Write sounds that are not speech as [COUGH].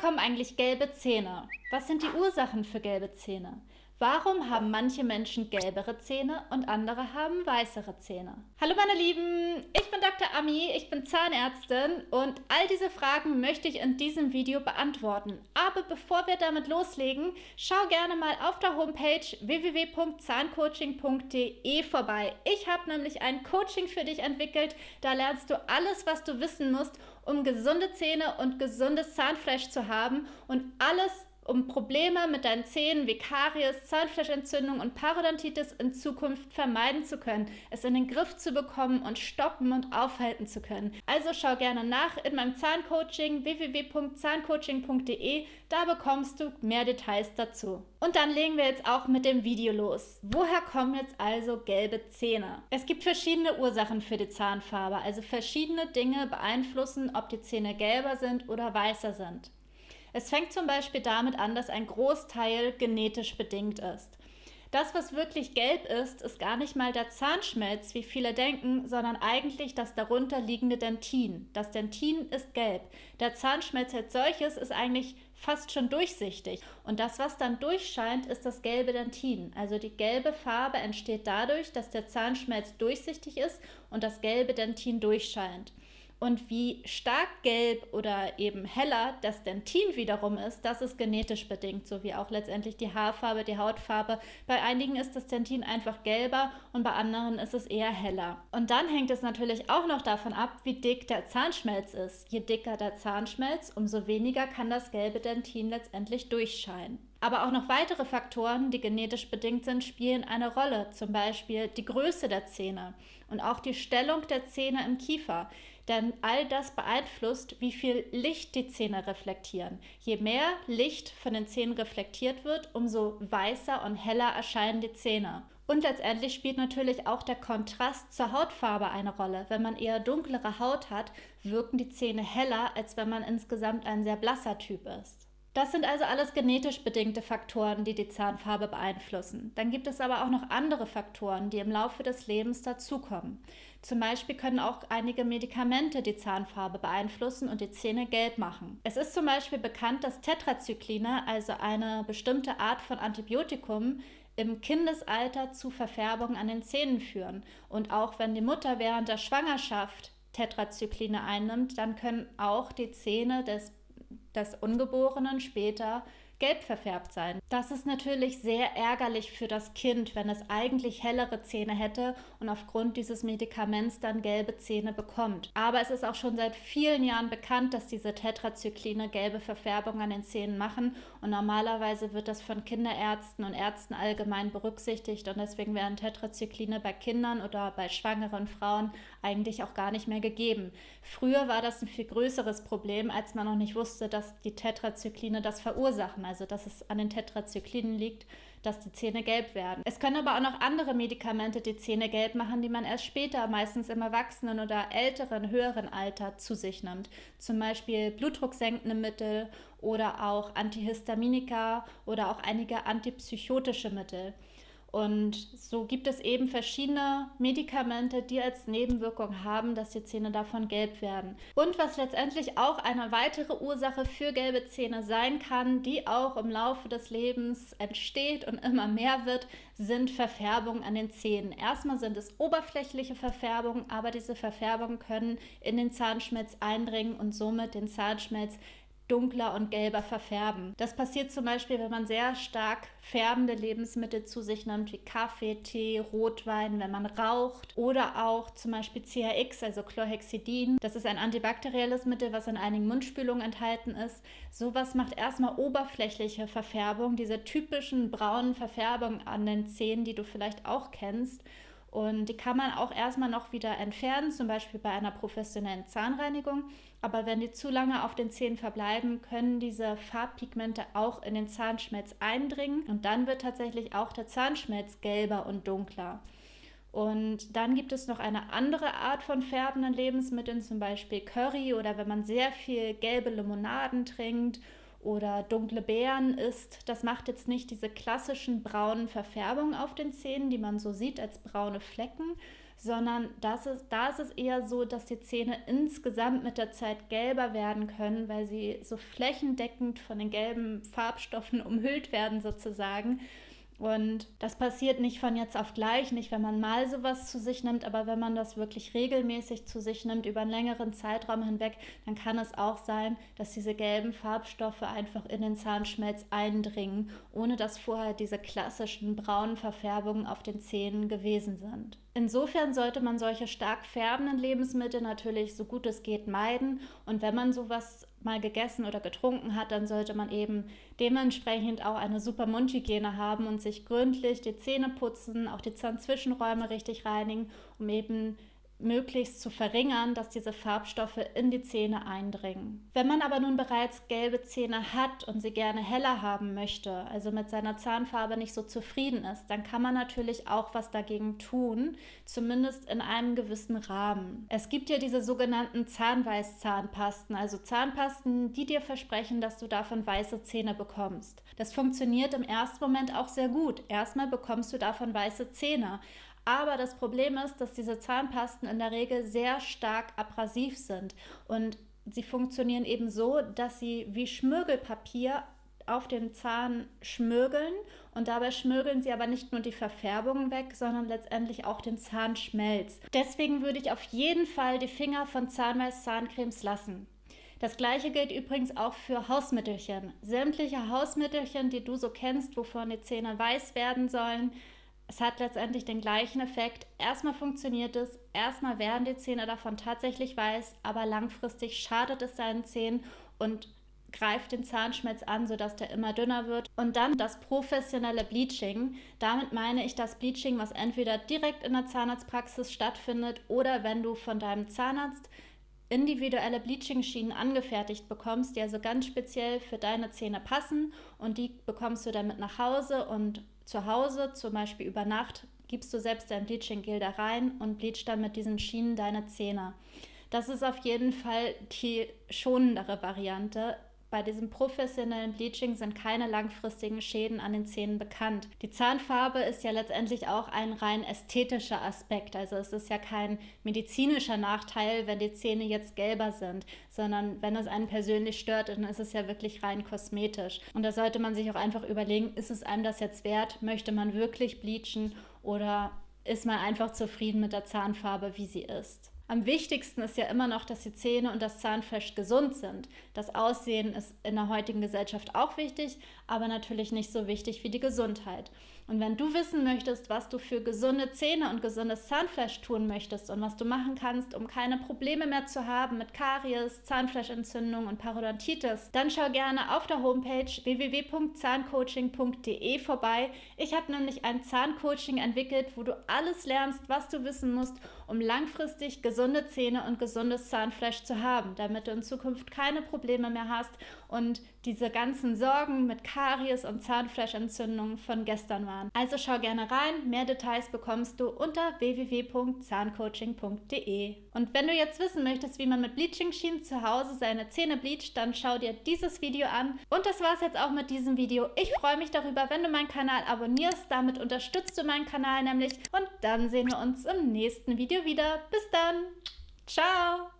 Kommen eigentlich gelbe Zähne? Was sind die Ursachen für gelbe Zähne? Warum haben manche Menschen gelbere Zähne und andere haben weißere Zähne? Hallo meine Lieben, ich bin Dr. Ami, ich bin Zahnärztin und all diese Fragen möchte ich in diesem Video beantworten. Aber bevor wir damit loslegen, schau gerne mal auf der Homepage www.zahncoaching.de vorbei. Ich habe nämlich ein Coaching für dich entwickelt, da lernst du alles, was du wissen musst, um gesunde Zähne und gesundes Zahnfleisch zu haben und alles um Probleme mit deinen Zähnen wie Karies, Zahnfleischentzündung und Parodontitis in Zukunft vermeiden zu können, es in den Griff zu bekommen und stoppen und aufhalten zu können. Also schau gerne nach in meinem Zahncoaching www.zahncoaching.de, da bekommst du mehr Details dazu. Und dann legen wir jetzt auch mit dem Video los. Woher kommen jetzt also gelbe Zähne? Es gibt verschiedene Ursachen für die Zahnfarbe, also verschiedene Dinge beeinflussen, ob die Zähne gelber sind oder weißer sind. Es fängt zum Beispiel damit an, dass ein Großteil genetisch bedingt ist. Das, was wirklich gelb ist, ist gar nicht mal der Zahnschmelz, wie viele denken, sondern eigentlich das darunter liegende Dentin. Das Dentin ist gelb. Der Zahnschmelz als solches ist eigentlich fast schon durchsichtig. Und das, was dann durchscheint, ist das gelbe Dentin. Also die gelbe Farbe entsteht dadurch, dass der Zahnschmelz durchsichtig ist und das gelbe Dentin durchscheint. Und wie stark gelb oder eben heller das Dentin wiederum ist, das ist genetisch bedingt, so wie auch letztendlich die Haarfarbe, die Hautfarbe. Bei einigen ist das Dentin einfach gelber und bei anderen ist es eher heller. Und dann hängt es natürlich auch noch davon ab, wie dick der Zahnschmelz ist. Je dicker der Zahnschmelz, umso weniger kann das gelbe Dentin letztendlich durchscheinen. Aber auch noch weitere Faktoren, die genetisch bedingt sind, spielen eine Rolle. Zum Beispiel die Größe der Zähne und auch die Stellung der Zähne im Kiefer. Denn all das beeinflusst, wie viel Licht die Zähne reflektieren. Je mehr Licht von den Zähnen reflektiert wird, umso weißer und heller erscheinen die Zähne. Und letztendlich spielt natürlich auch der Kontrast zur Hautfarbe eine Rolle. Wenn man eher dunklere Haut hat, wirken die Zähne heller, als wenn man insgesamt ein sehr blasser Typ ist. Das sind also alles genetisch bedingte Faktoren, die die Zahnfarbe beeinflussen. Dann gibt es aber auch noch andere Faktoren, die im Laufe des Lebens dazukommen. Zum Beispiel können auch einige Medikamente die Zahnfarbe beeinflussen und die Zähne gelb machen. Es ist zum Beispiel bekannt, dass Tetrazykline, also eine bestimmte Art von Antibiotikum, im Kindesalter zu Verfärbungen an den Zähnen führen. Und auch wenn die Mutter während der Schwangerschaft Tetrazykline einnimmt, dann können auch die Zähne des des Ungeborenen später gelb verfärbt sein. Das ist natürlich sehr ärgerlich für das Kind, wenn es eigentlich hellere Zähne hätte und aufgrund dieses Medikaments dann gelbe Zähne bekommt. Aber es ist auch schon seit vielen Jahren bekannt, dass diese Tetrazykline gelbe Verfärbung an den Zähnen machen und normalerweise wird das von Kinderärzten und Ärzten allgemein berücksichtigt und deswegen werden Tetrazykline bei Kindern oder bei schwangeren Frauen eigentlich auch gar nicht mehr gegeben. Früher war das ein viel größeres Problem, als man noch nicht wusste, dass die Tetrazykline das verursachen also dass es an den Tetrazyklinen liegt, dass die Zähne gelb werden. Es können aber auch noch andere Medikamente die Zähne gelb machen, die man erst später, meistens im Erwachsenen oder älteren, höheren Alter zu sich nimmt. Zum Beispiel blutdrucksenkende Mittel oder auch Antihistaminika oder auch einige antipsychotische Mittel. Und so gibt es eben verschiedene Medikamente, die als Nebenwirkung haben, dass die Zähne davon gelb werden. Und was letztendlich auch eine weitere Ursache für gelbe Zähne sein kann, die auch im Laufe des Lebens entsteht und immer mehr wird, sind Verfärbungen an den Zähnen. Erstmal sind es oberflächliche Verfärbungen, aber diese Verfärbungen können in den Zahnschmelz eindringen und somit den Zahnschmelz dunkler und gelber verfärben. Das passiert zum Beispiel, wenn man sehr stark färbende Lebensmittel zu sich nimmt, wie Kaffee, Tee, Rotwein, wenn man raucht oder auch zum Beispiel CHX, also Chlorhexidin. Das ist ein antibakterielles Mittel, was in einigen Mundspülungen enthalten ist. Sowas macht erstmal oberflächliche Verfärbung, diese typischen braunen Verfärbungen an den Zähnen, die du vielleicht auch kennst. Und die kann man auch erstmal noch wieder entfernen, zum Beispiel bei einer professionellen Zahnreinigung. Aber wenn die zu lange auf den Zähnen verbleiben, können diese Farbpigmente auch in den Zahnschmelz eindringen. Und dann wird tatsächlich auch der Zahnschmelz gelber und dunkler. Und dann gibt es noch eine andere Art von färbenden Lebensmitteln, zum Beispiel Curry oder wenn man sehr viel gelbe Limonaden trinkt oder dunkle Beeren isst, das macht jetzt nicht diese klassischen braunen Verfärbungen auf den Zähnen, die man so sieht als braune Flecken, sondern das ist, da ist es eher so, dass die Zähne insgesamt mit der Zeit gelber werden können, weil sie so flächendeckend von den gelben Farbstoffen [LAUGHS] umhüllt werden sozusagen. Und das passiert nicht von jetzt auf gleich, nicht wenn man mal sowas zu sich nimmt, aber wenn man das wirklich regelmäßig zu sich nimmt, über einen längeren Zeitraum hinweg, dann kann es auch sein, dass diese gelben Farbstoffe einfach in den Zahnschmelz eindringen, ohne dass vorher diese klassischen braunen Verfärbungen auf den Zähnen gewesen sind. Insofern sollte man solche stark färbenden Lebensmittel natürlich so gut es geht meiden. Und wenn man sowas mal gegessen oder getrunken hat, dann sollte man eben dementsprechend auch eine super Mundhygiene haben und sich gründlich die Zähne putzen, auch die Zahnzwischenräume richtig reinigen, um eben möglichst zu verringern, dass diese Farbstoffe in die Zähne eindringen. Wenn man aber nun bereits gelbe Zähne hat und sie gerne heller haben möchte, also mit seiner Zahnfarbe nicht so zufrieden ist, dann kann man natürlich auch was dagegen tun, zumindest in einem gewissen Rahmen. Es gibt ja diese sogenannten Zahnweißzahnpasten, also Zahnpasten, die dir versprechen, dass du davon weiße Zähne bekommst. Das funktioniert im ersten Moment auch sehr gut. Erstmal bekommst du davon weiße Zähne. Aber das Problem ist, dass diese Zahnpasten in der Regel sehr stark abrasiv sind und sie funktionieren eben so, dass sie wie Schmirgelpapier auf den Zahn schmirgeln und dabei schmirgeln sie aber nicht nur die Verfärbung weg, sondern letztendlich auch den Zahnschmelz. Deswegen würde ich auf jeden Fall die Finger von Zahnweiß-Zahncremes lassen. Das gleiche gilt übrigens auch für Hausmittelchen. Sämtliche Hausmittelchen, die du so kennst, wovon die Zähne weiß werden sollen, es hat letztendlich den gleichen Effekt. Erstmal funktioniert es, erstmal werden die Zähne davon tatsächlich weiß, aber langfristig schadet es deinen Zähnen und greift den Zahnschmelz an, sodass der immer dünner wird. Und dann das professionelle Bleaching. Damit meine ich das Bleaching, was entweder direkt in der Zahnarztpraxis stattfindet oder wenn du von deinem Zahnarzt individuelle Bleaching-Schienen angefertigt bekommst, die also ganz speziell für deine Zähne passen und die bekommst du dann mit nach Hause und zu Hause, zum Beispiel über Nacht, gibst du selbst dein Bleaching-Gel da rein und bleachst dann mit diesen Schienen deine Zähne. Das ist auf jeden Fall die schonendere Variante. Bei diesem professionellen Bleaching sind keine langfristigen Schäden an den Zähnen bekannt. Die Zahnfarbe ist ja letztendlich auch ein rein ästhetischer Aspekt. Also es ist ja kein medizinischer Nachteil, wenn die Zähne jetzt gelber sind, sondern wenn es einen persönlich stört, dann ist es ja wirklich rein kosmetisch. Und da sollte man sich auch einfach überlegen, ist es einem das jetzt wert? Möchte man wirklich bleachen oder ist man einfach zufrieden mit der Zahnfarbe, wie sie ist? Am wichtigsten ist ja immer noch, dass die Zähne und das Zahnfleisch gesund sind. Das Aussehen ist in der heutigen Gesellschaft auch wichtig, aber natürlich nicht so wichtig wie die Gesundheit. Und wenn du wissen möchtest, was du für gesunde Zähne und gesundes Zahnfleisch tun möchtest und was du machen kannst, um keine Probleme mehr zu haben mit Karies, Zahnfleischentzündung und Parodontitis, dann schau gerne auf der Homepage www.zahncoaching.de vorbei. Ich habe nämlich ein Zahncoaching entwickelt, wo du alles lernst, was du wissen musst, um langfristig gesunde Zähne und gesundes Zahnfleisch zu haben, damit du in Zukunft keine Probleme mehr hast und diese ganzen Sorgen mit Karies und Zahnfleischentzündungen von gestern waren. Also schau gerne rein. Mehr Details bekommst du unter www.zahncoaching.de. Und wenn du jetzt wissen möchtest, wie man mit Bleaching-Schienen zu Hause seine Zähne bleacht, dann schau dir dieses Video an. Und das war es jetzt auch mit diesem Video. Ich freue mich darüber, wenn du meinen Kanal abonnierst. Damit unterstützt du meinen Kanal nämlich. Und dann sehen wir uns im nächsten Video wieder. Bis dann. Ciao.